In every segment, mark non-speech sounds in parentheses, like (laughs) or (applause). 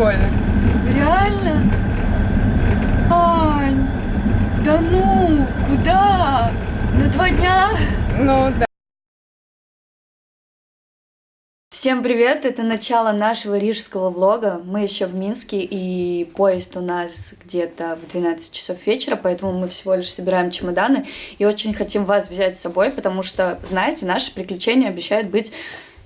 прикольно. Реально? Ань, да ну, куда? На два дня? Ну да. Всем привет! Это начало нашего рижского влога. Мы еще в Минске, и поезд у нас где-то в 12 часов вечера, поэтому мы всего лишь собираем чемоданы и очень хотим вас взять с собой, потому что, знаете, наши приключения обещают быть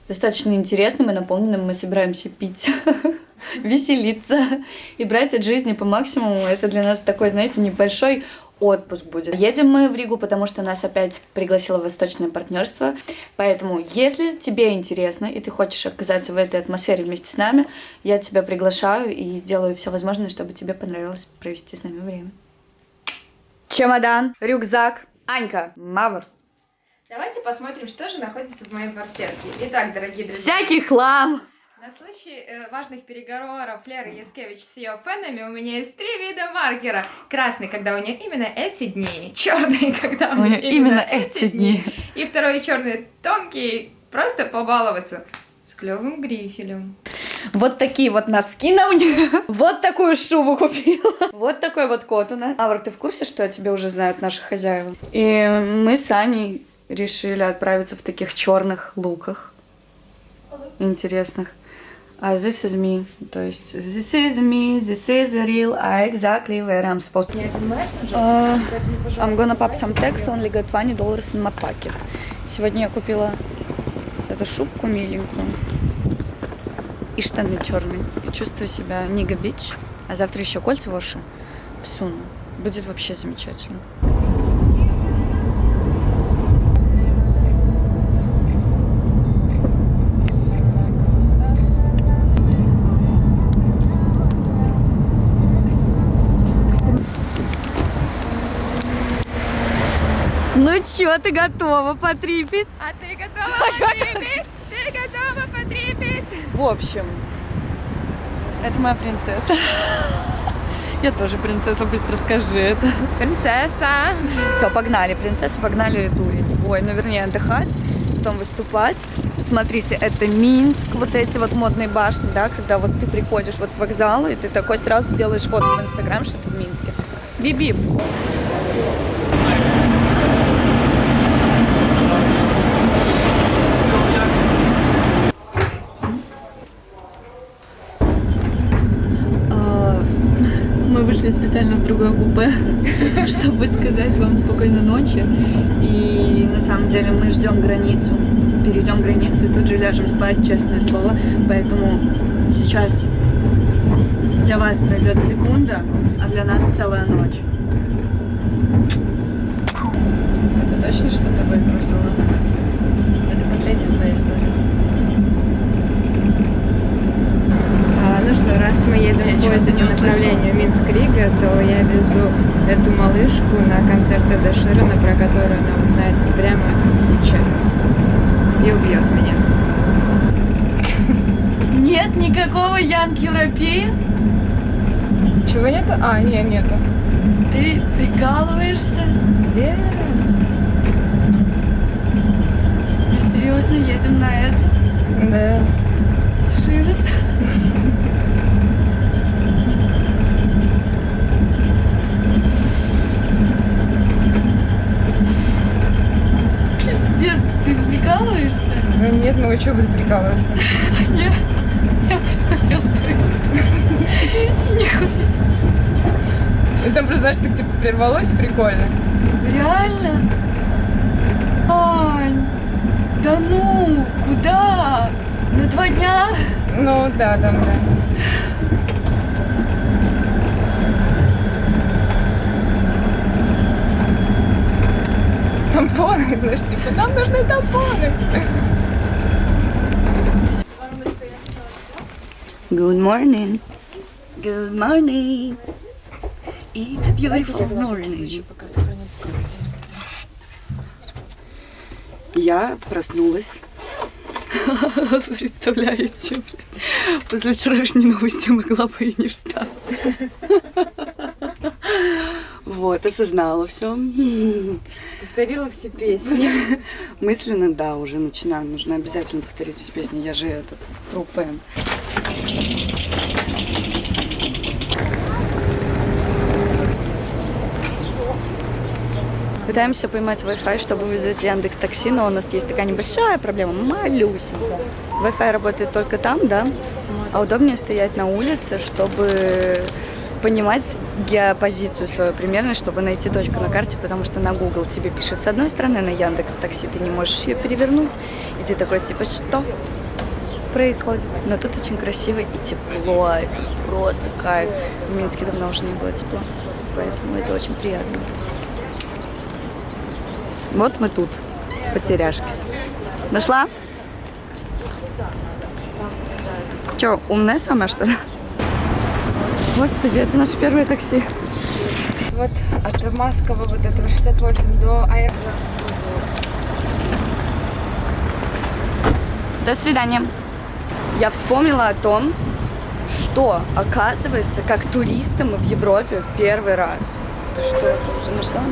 достаточно интересным и наполненным. Мы собираемся пить, (laughs) (laughs) веселиться и брать от жизни по максимуму. Это для нас такой, знаете, небольшой отпуск будет. Едем мы в Ригу, потому что нас опять пригласило Восточное партнерство. Поэтому, если тебе интересно и ты хочешь оказаться в этой атмосфере вместе с нами, я тебя приглашаю и сделаю все возможное, чтобы тебе понравилось провести с нами время. Чемодан, рюкзак, Анька, Мавр. Давайте посмотрим, что же находится в моей барсетке. Итак, дорогие друзья. Всякий хлам. На случай э, важных переговоров Леры Яскевич с ее фенами у меня есть три вида маркера. Красный, когда у нее именно эти дни. Черный, когда у, У нее неё именно эти дни. И второй черный тонкий, просто побаловаться. С клевым грифелем. Вот такие вот носки на мне. (laughs) Вот такую шубу купила. (laughs) Вот такой вот кот у нас. Авр, ты в курсе, что о тебе уже знают наши хозяева? И мы с Аней решили отправиться в таких черных луках. Интересных. А this is me. То есть this is me, this is real, I exactly where I'm supposed to. Uh, I'm gonna pop some text, only got 20 dollars in my pocket. Сегодня я купила эту шубку миленькую и штаны черные. И чувствую себя нига бич. А завтра еще кольца в уши всуну. Будет вообще замечательно. Ну чё, ты готова потрипить? А ты готова потрепить? Ты готова потрепить? В общем, это моя принцесса. Я тоже принцесса, быстро скажи это. Принцесса. Все, погнали, принцесса, погнали дурить. Ой, ну вернее отдыхать, потом выступать. Смотрите, это Минск, вот эти вот модные башни, да, когда вот ты приходишь вот с вокзала, и ты такой сразу делаешь фото в Инстаграм, что ты в Минске. Биби. А, Мы вышли специально в другое купе, (laughs) чтобы сказать вам спокойной ночи. И на самом деле мы ждем границу, перейдем границу и тут же ляжем спать, честное слово. Поэтому сейчас для вас пройдет секунда, а для нас целая ночь. Это точно что-то выбросило? Это последняя твоя история. А, ну что, раз мы едем Я в поезде не по услышала. Минск-Рига, то я везу эту малышку на концерт Эда Ширана, про который она узнает прямо сейчас. И убьет меня. Нет никакого Янки Ропея? Чего нету? А, нет, нету. Ты прикалываешься? Э, Мы серьезно едем на это? Да. Шире? (laughs) Вы что буду прикалываться? Я, я посмотрел поезд. Там просто, знаешь, так типа прервалось прикольно. Реально? Ань, да ну, куда? На два дня? Ну да, там, да. Тампоны, знаешь, типа, нам нужны тампоны. Good morning. Good morning. It's a beautiful morning. Я проснулась. (laughs) Представляете, блин. После вчерашней новости могла бы и не встать. (laughs) Вот, осознала все. Повторила все песни. (laughs) Мысленно, да, уже начинаю. Нужно обязательно повторить все песни. Я же этот, true fan. Пытаемся поймать Wi-Fi, чтобы вызвать Яндекс Такси, но у нас есть такая небольшая проблема, малюсенькая. Wi-Fi работает только там, да, а удобнее стоять на улице, чтобы понимать геопозицию свою примерно, чтобы найти точку на карте, потому что на Google тебе пишет с одной стороны, на Яндекс Такси ты не можешь ее перевернуть, и ты такой типа что? Происходит? Но тут очень красиво и тепло, это просто кайф. В Минске давно уже не было тепла, поэтому это очень приятно. Вот мы тут, потеряшки. Нашла? Че, умная самая, что ли? Господи, это наше первое такси. Вот от Маскова вот этого 68 до аэропорта. До свидания. Я вспомнила о том, что, оказывается, как туристы мы в Европе первый раз. Ты что, это уже нашла?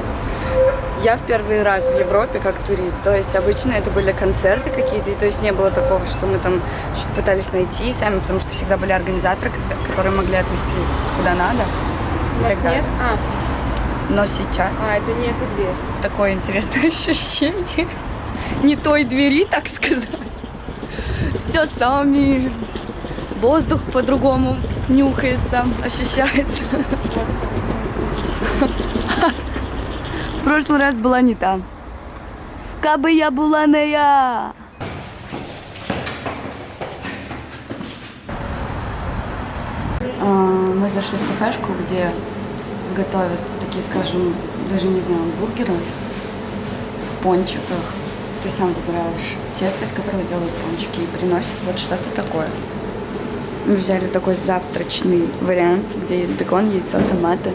Я в первый раз в Европе как турист. То есть обычно это были концерты какие-то, и то есть не было такого, что мы там что-то пытались найти сами, потому что всегда были организаторы, которые могли отвезти куда надо. У и так далее. нет? А, Но сейчас а, это не эта дверь. такое интересное (laughs) ощущение. Не той двери, так сказать. Все сами. Воздух по-другому нюхается, ощущается. В прошлый раз была не там. Кабы я была не я. А, Мы зашли в кафешку, где готовят такие, скажем, даже не знаю, бургеры в пончиках. Ты сам выбираешь тесто, из которого делают пончики, и приносят вот что-то такое. Мы взяли такой завтрачный вариант, где есть бекон, яйцо, томаты.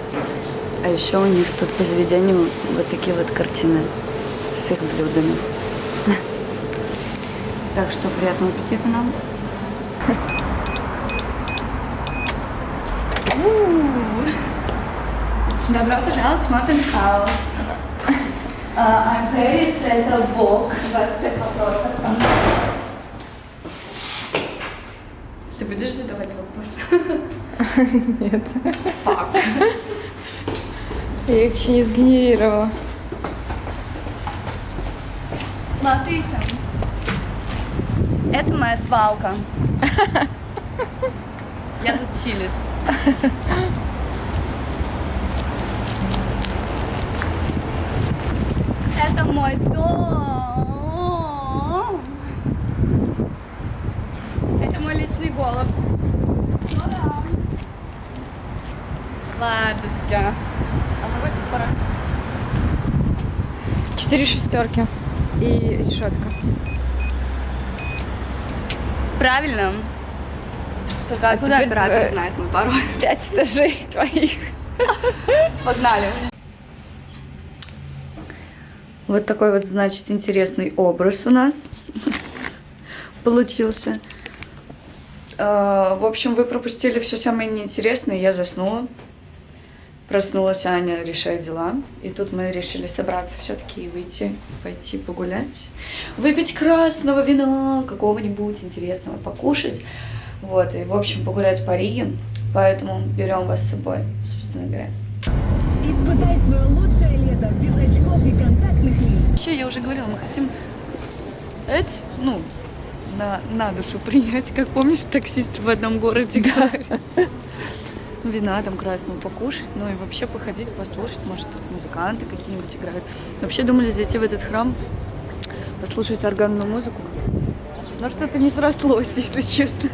А еще у них тут по заведению вот такие вот картины с их блюдами. Так что приятного аппетита нам. Добро пожаловать в Маппин Хаус. I'm Paris, это Вок, 25 вопросов. Ты будешь задавать вопросы? (laughs) Нет. Фак. Я их еще не сгенерировала. Смотрите. Это моя свалка. (laughs) Я тут чилюсь. (laughs) Это мой дом. Это мой личный. Та-дам. Ладушка. А? Четыре шестерки. И решетка. Правильно. Только А куда теперь, оператор э, знает мой пароль? Пять этажей твоих. Погнали. Вот такой вот, значит, интересный образ у нас (laughs) получился. А, В общем, вы пропустили все самое неинтересное, я заснула. Проснулась Аня, решает дела. И тут мы решили собраться все-таки и выйти, пойти погулять. Выпить красного вина, какого-нибудь интересного, покушать. Вот, и, в общем, погулять по Риге. Поэтому берем вас с собой, собственно говоря. Испытай свое лучшее лето без очков и контактных лиц. Вообще, я уже говорила, мы хотим эти, ну, на, на душу принять, как помнишь, таксисты в одном городе говорят. Вина там красного покушать, ну и вообще походить, послушать, может, тут музыканты какие-нибудь играют. Вообще думали зайти в этот храм, послушать органную музыку. Но что-то не срослось, (laughs) если честно.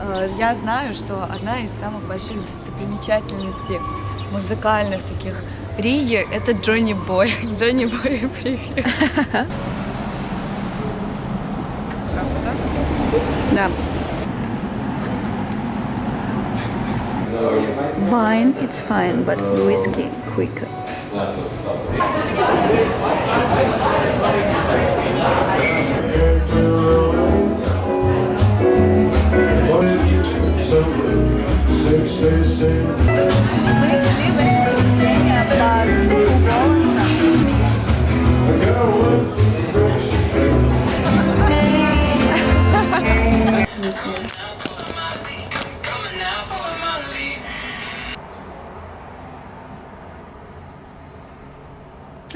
Э, Я знаю, что одна из самых больших достопримечательностей музыкальных таких Риги — это Джонни Бой. (laughs) Джонни Бой, привет. Да. Wine, it's fine, but whiskey quicker. Мы в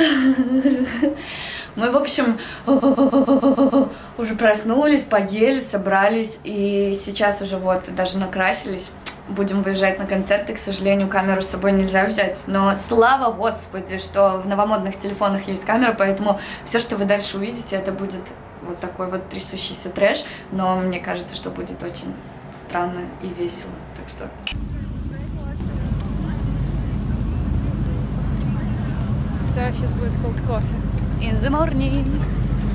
(laughs) Мы, в общем, (laughs) уже проснулись, поели, собрались, и сейчас уже вот даже накрасились. Будем выезжать на концерты, к сожалению, камеру с собой нельзя взять, но слава господи, что в новомодных телефонах есть камера, поэтому все, что вы дальше увидите, это будет вот такой вот трясущийся трэш, но мне кажется, что будет очень странно и весело, так что... Все, сейчас будет cold кофе. In the morning.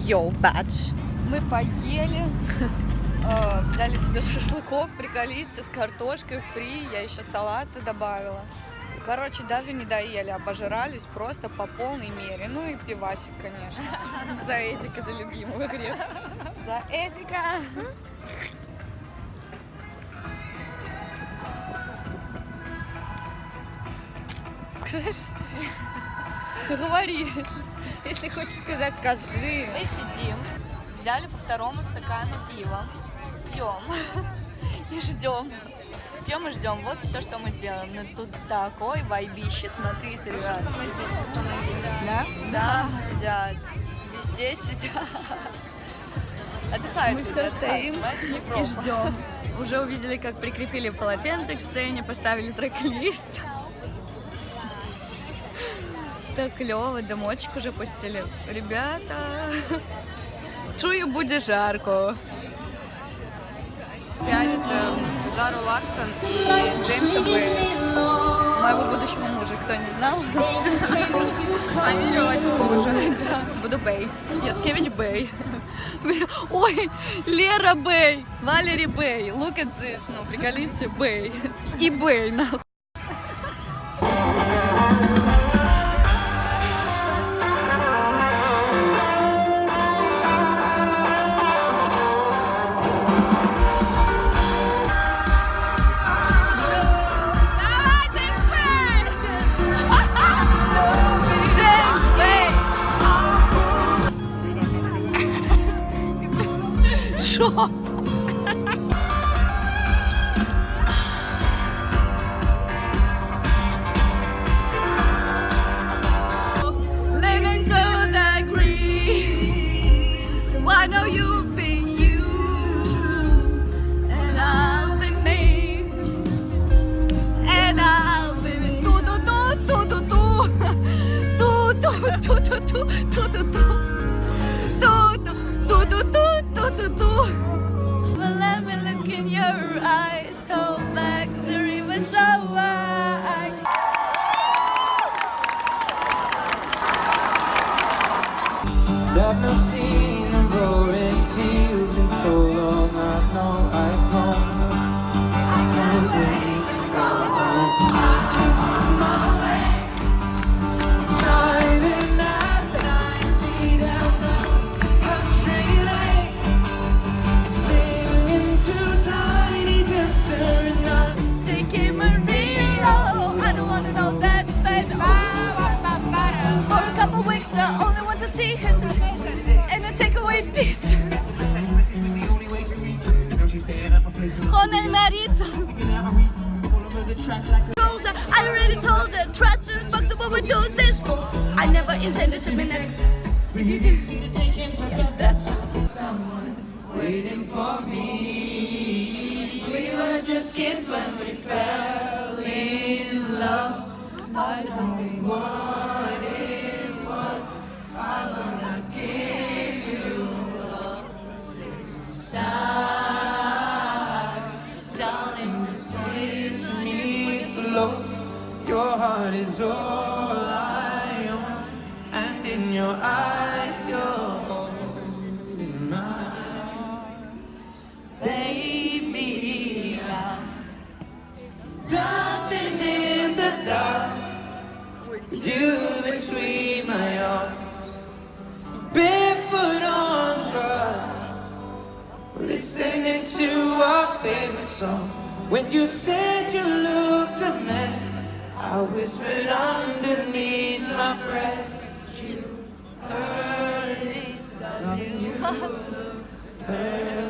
Yo, bitch. Мы поели, э, взяли себе шашлыков, приколите, с картошкой фри, я еще салаты добавила. Короче, даже не доели, обожрались просто по полной мере. Ну и пивасик, конечно. За Эдика, за любимую грех. За Эдика. Что ты- Говори. Если хочешь сказать, скажи. Мы сидим, взяли по второму стакану пива, пьем (laughs) и ждем. Пьем и ждем. Вот все, что мы делаем. Ну тут такой вайбище, смотрите, ребят. мы здесь остановились, да? Да, сидят. Везде сидят. (laughs) Отдыхают. Мы все стоим и ждем. (laughs) Уже увидели, как прикрепили полотенце к сцене, поставили трек-лист. Так клево, дымочек уже пустили. Ребята, чую, будет жарко. Пиарит эм, Зару Ларсон и Джеймса Бэя. Моего будущего мужа, кто не знал. Моего мужа. Да, Буду Бэй. Яскевич Бэй. (laughs) Ой, Лера Бэй, Валери Бэй, look at this, ну, приколите, Бэй. И Бэй, нахуй. Want tonight. And I take away pizza. Jona and Marisa. I already told her, trust us, fuck the woman, do this. I never intended to be next. That's waiting for me. We were just kids when we fell in love. I don't What it to our favorite song. When you said you looked a mess, I whispered underneath my breath. You heard it, darling, you look perfect tonight.